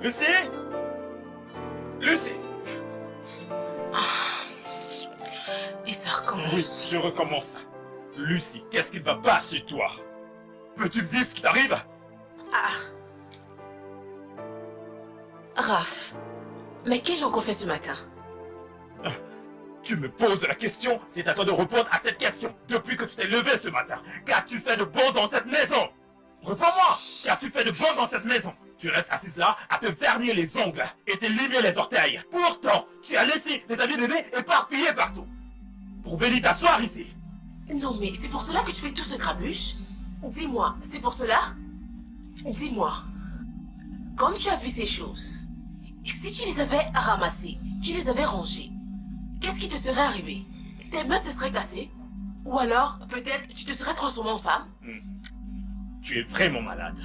Lucie? Lucie? Et ça recommence. Oui, je recommence. Lucie, qu'est-ce qui ne va pas chez toi? Peux-tu me dire ce qui t'arrive? Ah. Raph, mais qu'ai-je encore fait ce matin? Tu me poses la question, c'est à toi de répondre à cette question. Depuis que tu t'es levé ce matin, qu'as-tu fait de bon dans cette maison? Réponds-moi Qu'as-tu fait de bon dans cette maison? Tu restes assise là à te vernir les ongles et te limer les orteils. Pourtant, tu as laissé les habits bébés éparpillés partout. Pour venir t'asseoir ici. Non mais c'est pour cela que tu fais tout ce grabuche Dis-moi, c'est pour cela? Dis-moi, comme tu as vu ces choses, et si tu les avais ramassées, tu les avais rangées, qu'est-ce qui te serait arrivé? Tes mains se seraient cassées? Ou alors, peut-être, tu te serais transformé en femme? Tu es vraiment malade.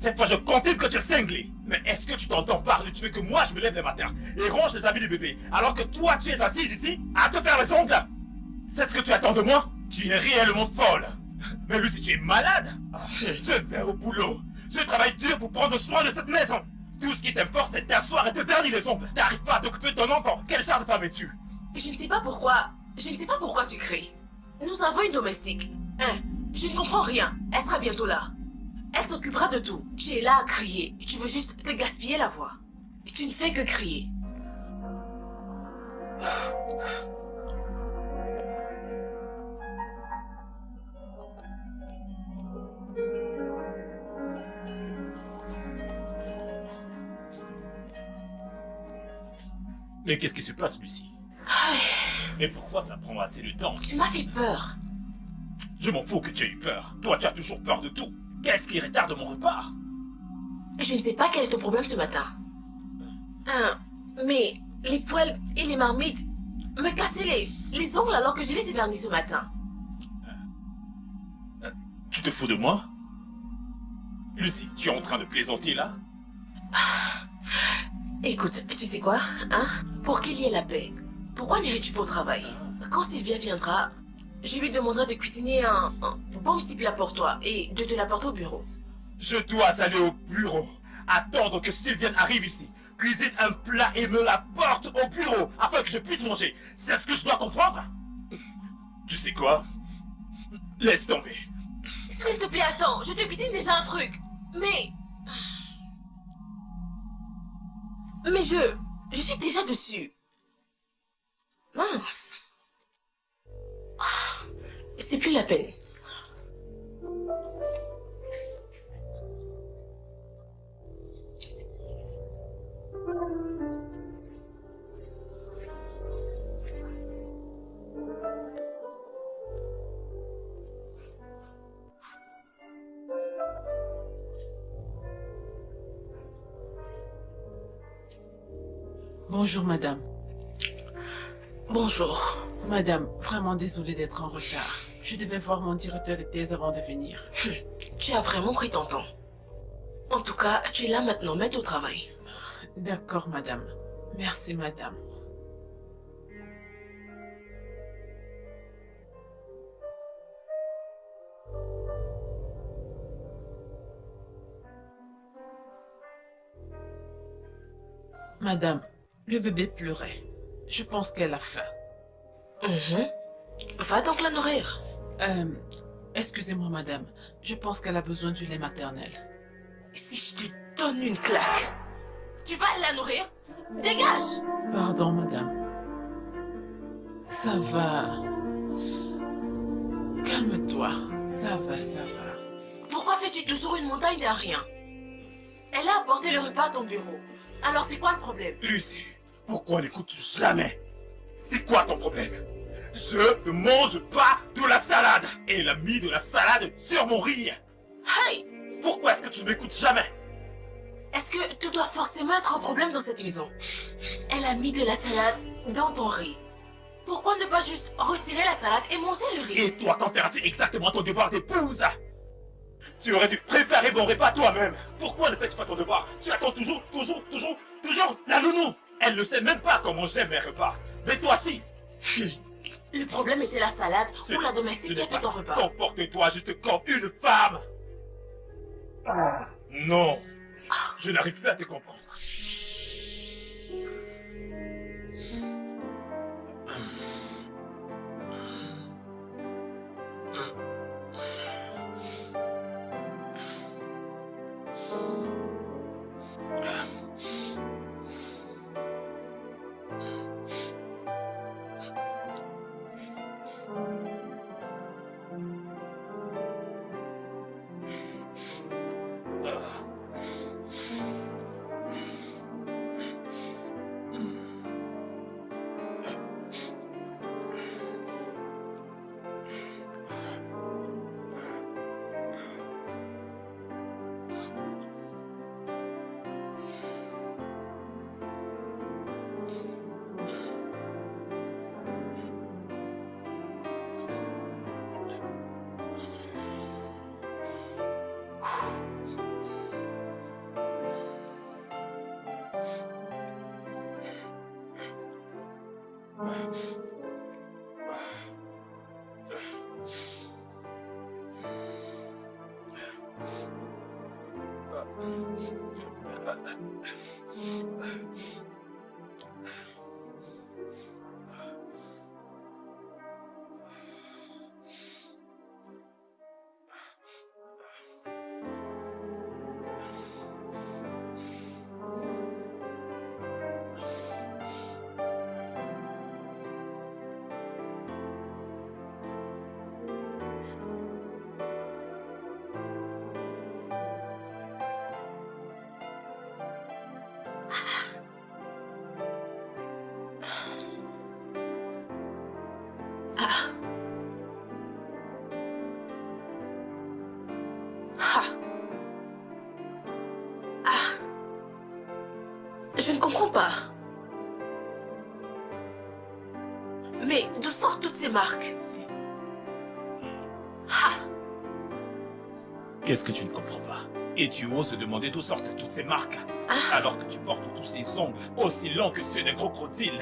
Cette fois, je confirme que tu es cinglé. Mais est-ce que tu t'entends parler? Tu veux que moi, je me lève le matin et range les habits du bébé, alors que toi, tu es assise ici à te faire les ongles? C'est ce que tu attends de moi? Tu es réellement folle. Mais Lucie, tu es malade Je vais au boulot. Je travaille dur pour prendre soin de cette maison. Tout ce qui t'importe, c'est t'asseoir et de vernir les ongles. T'arrives pas à t'occuper de ton enfant. Quel genre de femme es-tu? Je ne sais pas pourquoi, je ne sais pas pourquoi tu cries. Nous avons une domestique. Hein, je ne comprends rien. Elle sera bientôt là. Elle s'occupera de tout. Tu es là à crier. Tu veux juste te gaspiller la voix. Et tu ne fais que crier. Mais qu'est-ce qui se passe, Lucie Mais pourquoi ça prend assez de temps Tu m'as fait peur. Je m'en fous que tu aies eu peur. Toi, tu as toujours peur de tout. Qu'est-ce qui retarde mon repas? Je ne sais pas quel est ton problème ce matin. Hein, mais les poils et les marmites me cassaient les, les ongles alors que je les ai vernis ce matin. Tu te fous de moi? Lucie, tu es en train de plaisanter là? Écoute, tu sais quoi, hein? Pour qu'il y ait la paix, pourquoi n'irais-tu pas au travail? Quand Sylvia viendra, je lui demanderai de cuisiner un, un bon petit plat pour toi et de te l'apporter au bureau. Je dois aller au bureau. Attendre que Sylviane arrive ici. Cuisine un plat et me l'apporte au bureau afin que je puisse manger. C'est ce que je dois comprendre Tu sais quoi? Laisse tomber. S'il te plaît, attends, je te cuisine déjà un truc. Mais... Mais je... Je suis déjà dessus. Mince. C'est plus la peine. Bonjour, madame. Bonjour. Madame, vraiment désolée d'être en retard. Je devais voir mon directeur de thèse avant de venir. Tu as vraiment pris ton temps. En tout cas, tu es là maintenant, mets au travail. D'accord, madame. Merci, madame. Madame, le bébé pleurait. Je pense qu'elle a faim. Mhm. Va donc la nourrir. Euh, excusez-moi, madame. Je pense qu'elle a besoin du lait maternel. Si je te donne une claque, tu vas la nourrir? Dégage Pardon, madame. Ça va. Calme-toi. Ça va, ça va. Pourquoi fais-tu toujours une montagne d'un rien? Elle a apporté le repas à ton bureau. Alors c'est quoi le problème? Lucie, pourquoi n'écoutes-tu jamais? C'est quoi ton problème? Je ne mange pas de la salade. Et elle a mis de la salade sur mon riz. Hey! Pourquoi est-ce que tu ne m'écoutes jamais? Est-ce que tout doit forcément être un problème dans cette maison? Elle a mis de la salade dans ton riz. Pourquoi ne pas juste retirer la salade et manger le riz? Et toi, t'en feras-tu exactement ton devoir d'épouse? Tu aurais dû préparer mon repas toi-même. Pourquoi ne fais-tu pas ton devoir? Tu attends toujours, toujours, toujours, toujours la nounou. Elle ne sait même pas comment j'aime mes repas. Mais toi si Le problème était la salade ou la domestique qui a ton repas. Comporte-toi juste comme une femme. Ah, Non. Je n'arrive plus à te comprendre Thank. Je ne comprends pas. Mais d'où sortent toutes ces marques? Ah. Qu'est-ce que tu ne comprends pas? Et tu oses demander d'où sortent toutes ces marques? Alors que tu portes tous ces ongles aussi longs que ceux d'un crocodile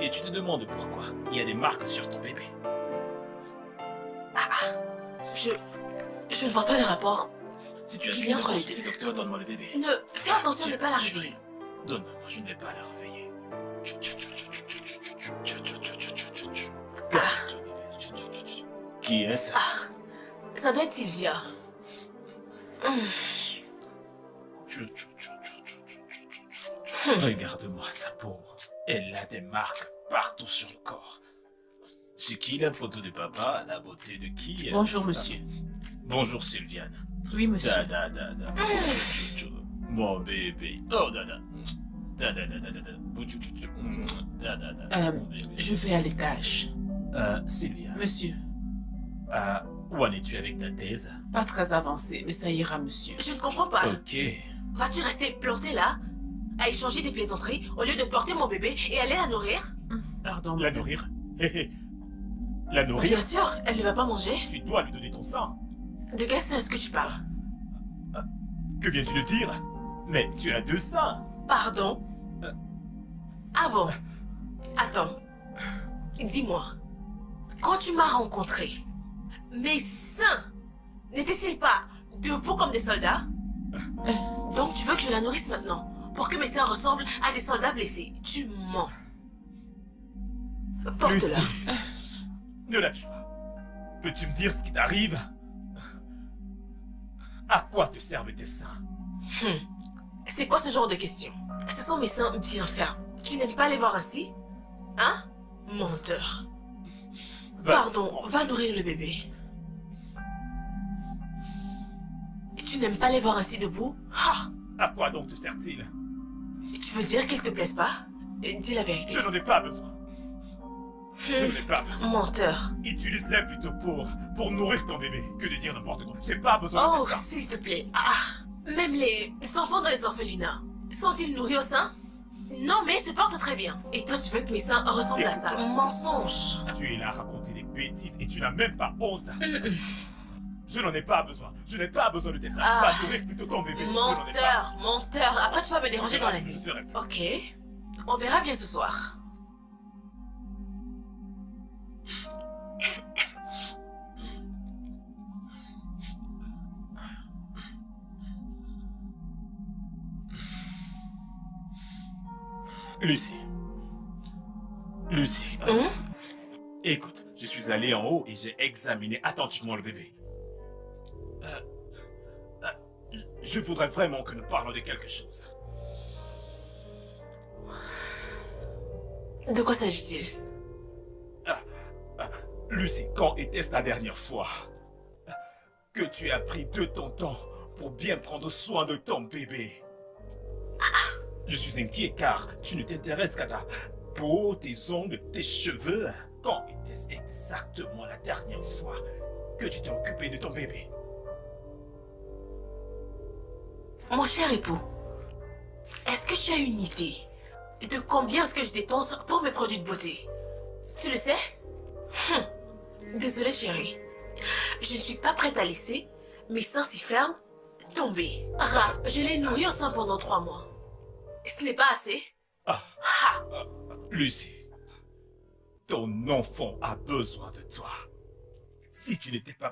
Et tu te demandes pourquoi il y a des marques sur ton bébé Je... Je ne vois pas le rapport. Si tu as entre les consulter, deux. docteur, donne-moi le bébé Ne... Fais attention de ne pas la Réveiller. Donne-moi, je ne vais pas la réveiller. Qui est-ce Ah. Ça doit être Sylvia. Hum. Regarde-moi sa peau. Elle a des marques partout sur le corps. C'est qui la photo de papa La beauté de qui Bonjour, monsieur. Bonjour Sylviane. Oui, monsieur. Da da da da. Mon bébé. Oh da da. Da da da da da da. Bou, tchou, tchou, tchou. Da da da. Euh, Mon bébé. Je vais à l'étage. Euh, Sylvia. Monsieur, Euh, où en es-tu avec ta thèse? Pas très avancé, mais ça ira, monsieur. Je ne comprends pas. Ok. Vas-tu rester planté là? À échanger des plaisanteries au lieu de porter mon bébé et aller la nourrir? Pardon, La nourrir? Hé hé. La nourrir? Bien sûr, elle ne va pas manger. Tu dois lui donner ton sang. De quel sein est-ce que tu parles? Que viens-tu de dire? Mais tu as deux seins. Pardon? Euh. Ah bon? Attends. Dis-moi. Quand tu m'as rencontré, mes seins n'étaient-ils pas debout comme des soldats? Euh. Donc tu veux que je la nourrisse maintenant Pour que mes seins ressemblent à des soldats blessés Tu mens. Porte-la. Ne la tue pas. Peux-tu me dire ce qui t'arrive? À quoi te servent tes seins? C'est quoi ce genre de question Ce sont mes seins bien fermes. Tu n'aimes pas les voir ainsi Hein? Menteur. Pardon, va nourrir le bébé. Tu n'aimes pas les voir ainsi debout? Ah À quoi donc te sert-il? Tu veux dire qu'ils te plaisent pas? Dis la vérité. Je n'en ai pas besoin. Je n'en ai pas besoin. Menteur. Utilise-les plutôt pour, pour nourrir ton bébé que de dire n'importe quoi. J'ai pas besoin Oh, de tes seins. s'il te plaît. Ah Même les enfants dans les orphelinats, sont-ils nourris au sein Non, mais ils se portent très bien. Et toi, tu veux que mes seins ressemblent à ça. Mensonge. Tu es là à raconter des bêtises et tu n'as même pas honte. Mm, Je n'en ai pas besoin. Je n'ai pas besoin de tes seins. Ah. Va plutôt ton bébé. Menteur, menteur. Après, tu vas me déranger dans la nuit. Ok. On verra bien ce soir. Lucie. Lucie. Hum Écoute, je suis allé en haut et j'ai examiné attentivement le bébé. Euh, euh, je voudrais vraiment que nous parlions de quelque chose. De quoi s'agit-il? Lucie, quand était-ce la dernière fois que tu as pris de ton temps pour bien prendre soin de ton bébé? Je suis inquiet car tu ne t'intéresses qu'à ta peau, tes ongles, tes cheveux. Quand était-ce exactement la dernière fois que tu t'es occupé de ton bébé? Mon cher époux, est-ce que tu as une idée de combien est-ce que je dépense pour mes produits de beauté? Tu le sais? Hum. Désolée chérie. Je ne suis pas prête à laisser mes seins si fermes tomber. Raph, je l'ai nourri au sein pendant trois mois. Ce n'est pas assez Ah. Lucie, ton enfant a besoin de toi. Si tu n'étais pas